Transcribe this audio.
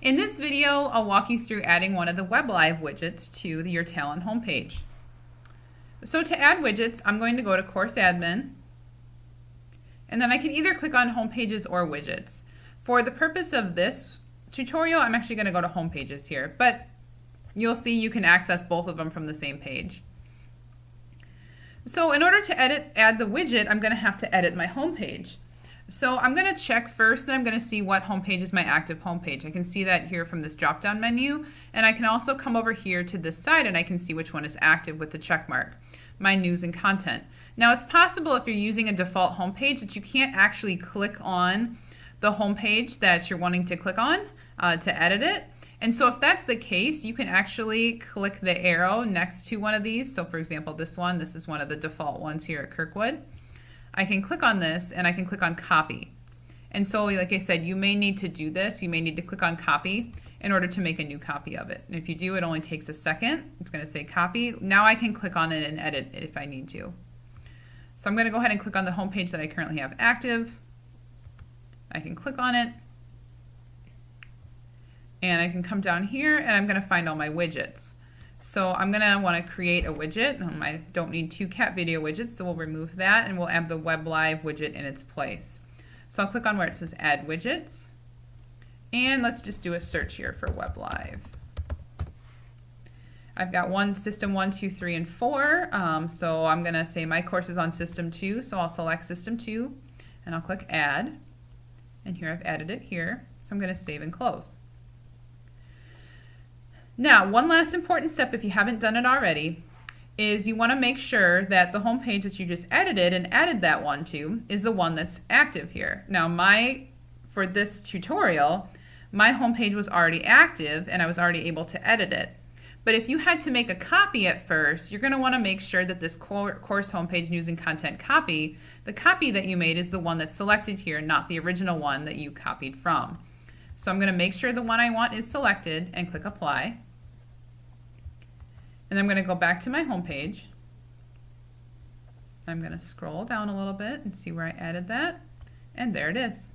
In this video, I'll walk you through adding one of the WebLive widgets to the Your Talent homepage. So to add widgets, I'm going to go to Course Admin, and then I can either click on Home Pages or Widgets. For the purpose of this tutorial, I'm actually going to go to Home Pages here, but you'll see you can access both of them from the same page. So in order to edit, add the widget, I'm going to have to edit my home page. So I'm going to check first and I'm going to see what homepage is my active homepage. I can see that here from this drop down menu and I can also come over here to this side and I can see which one is active with the check mark, my news and content. Now it's possible if you're using a default homepage that you can't actually click on the homepage that you're wanting to click on uh, to edit it. And so if that's the case, you can actually click the arrow next to one of these. So for example, this one, this is one of the default ones here at Kirkwood. I can click on this and I can click on copy. And so like I said, you may need to do this. You may need to click on copy in order to make a new copy of it. And if you do, it only takes a second. It's going to say copy. Now I can click on it and edit it if I need to. So I'm going to go ahead and click on the home page that I currently have active. I can click on it. And I can come down here and I'm going to find all my widgets. So I'm going to want to create a widget. Um, I don't need two cat video widgets, so we'll remove that and we'll add the Web Live widget in its place. So I'll click on where it says Add Widgets. And let's just do a search here for Web Live. I've got one system one, two, three, and four. Um, so I'm going to say my course is on system two. So I'll select system two and I'll click add. And here I've added it here. So I'm going to save and close. Now, one last important step if you haven't done it already is you want to make sure that the home page that you just edited and added that one to is the one that's active here. Now, my for this tutorial, my home page was already active and I was already able to edit it. But if you had to make a copy at first, you're going to want to make sure that this course homepage news and content copy, the copy that you made is the one that's selected here, not the original one that you copied from. So I'm going to make sure the one I want is selected and click apply. And I'm going to go back to my home page. I'm going to scroll down a little bit and see where I added that. And there it is.